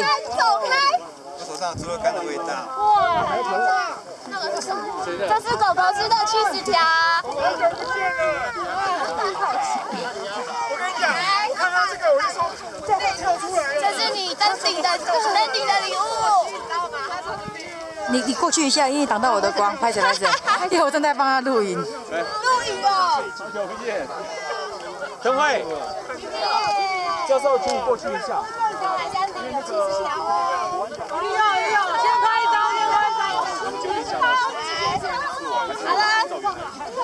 走开！我手上除了干的味道。哇！这是狗狗吃的去死条。我跟你讲，看到这个我就说，这跳出来了。这是你登顶的登顶的礼物。你你过去一下，因为挡到我的光，拍起来拍起来，因为我正在帮他录影。录影哦。有不见。陈慧，教授，请你过去一下。那个。